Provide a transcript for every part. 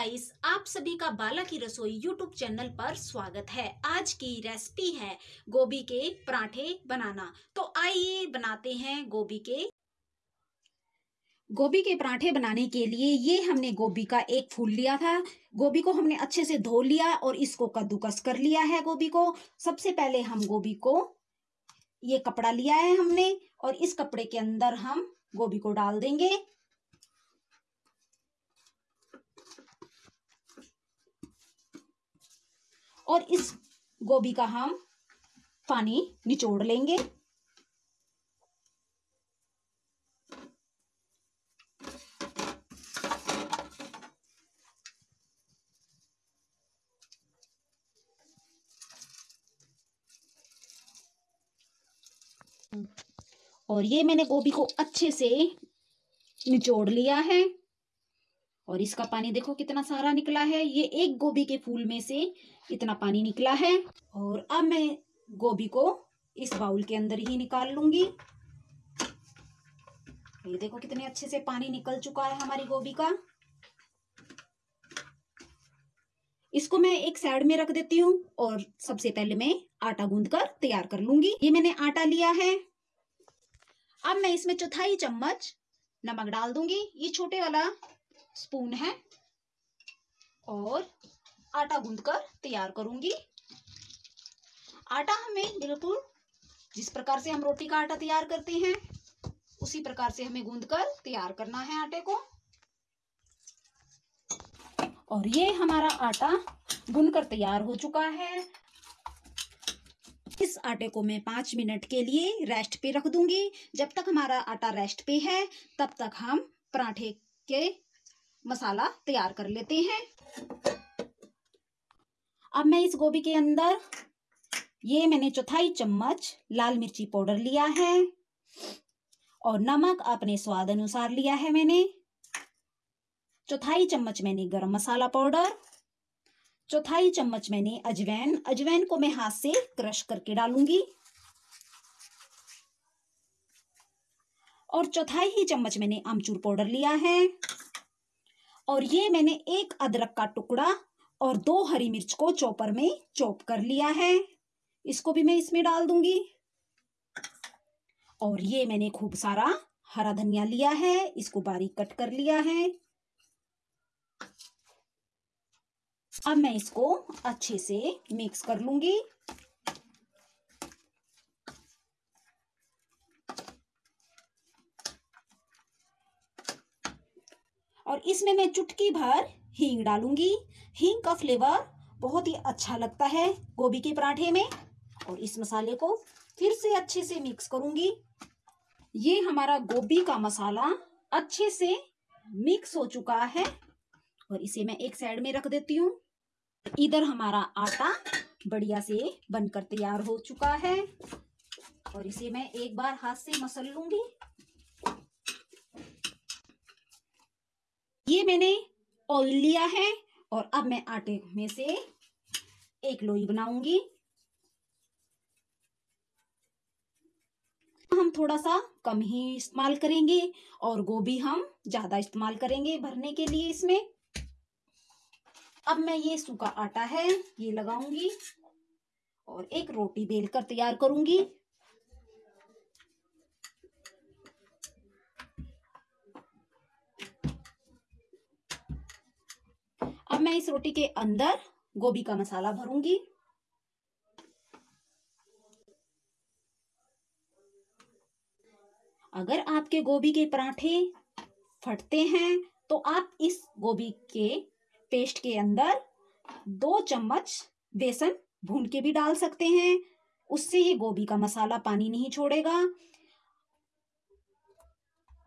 Guys आप सभी का बाला की रसोई यूट्यूब चैनल पर स्वागत है। आज की रेसिपी है गोभी के पराठे बनाना। तो आइए बनाते हैं गोभी के। गोभी के पराठे बनाने के लिए ये हमने गोभी का एक फूल लिया था। गोभी को हमने अच्छे से धो लिया और इसको कद्दूकस कर लिया है गोभी को। सबसे पहले हम गोभी को ये कपड़ा लिया है हमने और इस कपड़े के अंदर हम गोभी को डाल देंगे। और इस गोभी का हम पानी निचोड़ लेंगे। और ये मैंने गोभी को अच्छे से निचोड़ लिया है। और इसका पानी देखो कितना सारा निकला है। ये एक गोभी के फूल में से इतना पानी निकला है। और अब मैं गोभी को इस बाउल के अंदर ही निकाल लूँगी। ये देखो कितने अच्छे से पानी निकल चुका है हमारी गोभी का। इसको मैं एक साइड में रख देती हूँ और सबसे पहले मैं आटा गूंद कर तैयार कर लूँगी। ये मैंने आटा लिया है। अब मैं इसमें चौथाई चम्मच नमक डाल दूँगी। ये छोटे वाला स्पून है और आटा गूंद कर तैयार करूँगी। आटा हमें बिल्कुल जिस प्रकार से हम रोटी का आटा तैयार करते हैं, उसी प्रकार से हमें गूंद कर तैयार करना है आटे को। और ये हमारा आटा गूंद कर तैयार हो चुका है। इस आटे को मैं पाँच मिनट के लिए रेस्ट पे रख दूँगी। जब तक हमारा आटा रेस्ट पे है, तब तक हम पराठे के मसाला तैयार कर लेते हैं। अब मैं इस गोभी के अंदर ये मैंने चौथाई चम्मच लाल मिर्ची पाउडर लिया है और नमक अपने स्वाद अनुसार लिया है मैंने। चौथाई चम्मच मैंने गरम मसाला पाउडर। चौथाई चम्मच मैंने अजवैन। अजवैन को मैं हाथ से क्रश करके डालूँगी। और चौथाई ही चम्मच मैंने आमचूर पाउडर लिया है। और ये मैंने एक अदरक का टुकड़ा और दो हरी मिर्च को चॉपर में चॉप कर लिया है। इसको भी मैं इसमें डाल दूँगी। और ये मैंने खूब सारा हरा धनिया लिया है, इसको बारीक कट कर लिया है। अब मैं इसको अच्छे से मिक्स कर लूँगी। और इसमें मैं चुटकी भर हींग डालूँगी। हींग का फ्लेवर बहुत ही अच्छा लगता है गोभी के पराठे में। और इस मसाले को फिर से अच्छे से मिक्स करूँगी। ये हमारा गोभी का मसाला अच्छे से मिक्स हो चुका है। और इसे मैं एक साइड में रख देती हूँ। इधर हमारा आटा बढ़िया से बनकर तैयार हो चुका है। और इसे मैं एक बार हाथ से मसल लूँगी। ये मैंने ऑयल लिया है और अब मैं आटे में से एक लोई बनाऊँगी। हम थोड़ा सा कम ही इस्तेमाल करेंगे और गोभी हम ज़्यादा इस्तेमाल करेंगे भरने के लिए इसमें। अब मैं ये सूखा आटा है, ये लगाऊँगी और एक रोटी बेल कर तैयार करूँगी। अब मैं इस रोटी के अंदर गोभी का मसाला भरूँगी। अगर आपके गोभी के पराठे फटते हैं तो आप इस गोभी के पेस्ट के अंदर दो चम्मच बेसन भून के भी डाल सकते हैं। उससे ये गोभी का मसाला पानी नहीं छोड़ेगा।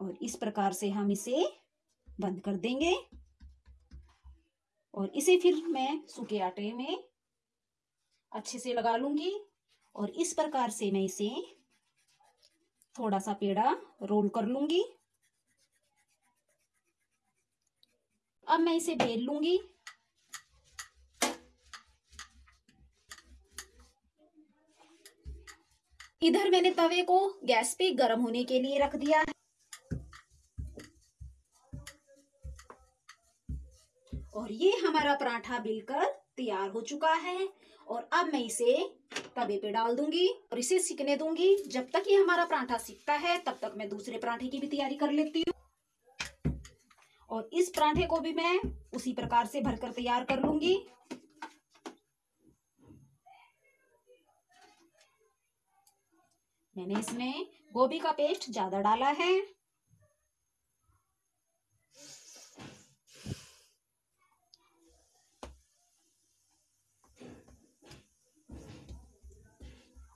और इस प्रकार से हम इसे बंद कर देंगे। और इसे फिर मैं सूखे आटे में अच्छे से लगा लूँगी और इस प्रकार से मैं इसे थोड़ा सा पेड़ा रोल कर लूँगी। अब मैं इसे बेल लूँगी। इधर मैंने तवे को गैस पे गर्म होने के लिए रख दिया है। और ये हमारा पराठा बिलकर तैयार हो चुका है। और अब मैं इसे तवे पे डाल दूँगी और इसे सिकने दूँगी। जब तक ये हमारा पराठा सिकता है, तब तक मैं दूसरे पराठे की भी तैयारी कर लेती हूँ। और इस पराठे को भी मैं उसी प्रकार से भरकर तैयार कर लूँगी। मैंने इसमें गोभी का पेस्ट ज़्यादा डाला है।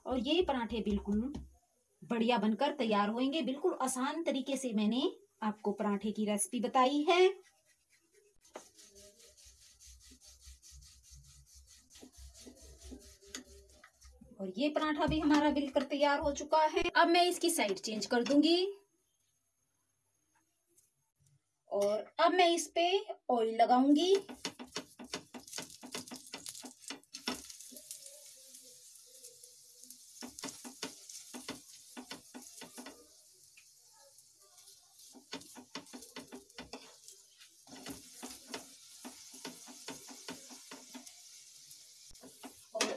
और ये पराठे बिल्कुल बढ़िया बनकर तैयार होंगे बिल्कुल आसान तरीके से मैंने आपको पराठे की रेसिपी बताई है। और ये पराठा भी हमारा बिलकर तैयार हो चुका है। अब मैं इसकी साइड चेंज कर दूँगी। और अब मैं इस पे ऑयल लगाऊँगी।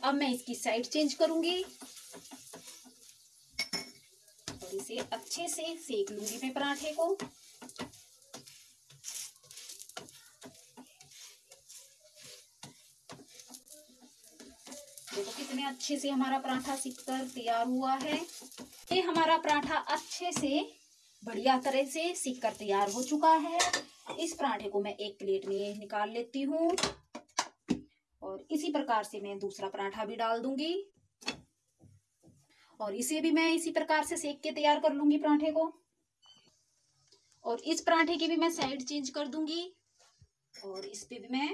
अब मैं इसकी साइड चेंज करूँगी। और इसे अच्छे से सेक लूँगी मैं पराठे को। देखो कितने अच्छे से हमारा पराठा सीख कर तैयार हुआ है। ये हमारा पराठा अच्छे से बढ़िया तरह से सीख कर तैयार हो चुका है। इस पराठे को मैं एक प्लेट में निकाल लेती हूँ। और इसी प्रकार से मैं दूसरा पराठा भी डाल दूँगी। और इसे भी मैं इसी प्रकार से सेक के तैयार कर लूँगी पराठे को। और इस पराठे की भी मैं साइड चेंज कर दूँगी। और इस पे भी मैं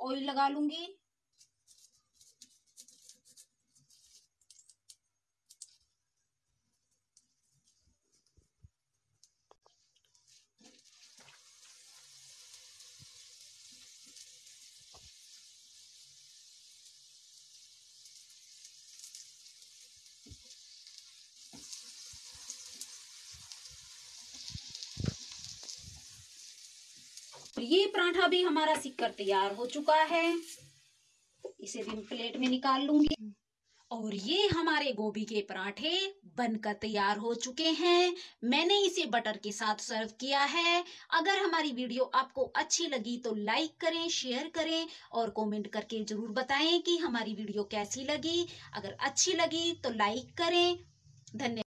ऑयल लगा लूँगी। ये पराठा भी हमारा सिककर तैयार हो चुका है। इसे भी प्लेट में निकाल लूँगी। और ये हमारे गोभी के पराठे बनकर तैयार हो चुके हैं। मैंने इसे बटर के साथ सर्व किया है। अगर हमारी वीडियो आपको अच्छी लगी तो लाइक करें, शेयर करें और कमेंट करके ज़रूर बताएँ कि हमारी वीडियो कैसी लगी। अगर अच्छी लगी तो लाइक करें। धन्यवाद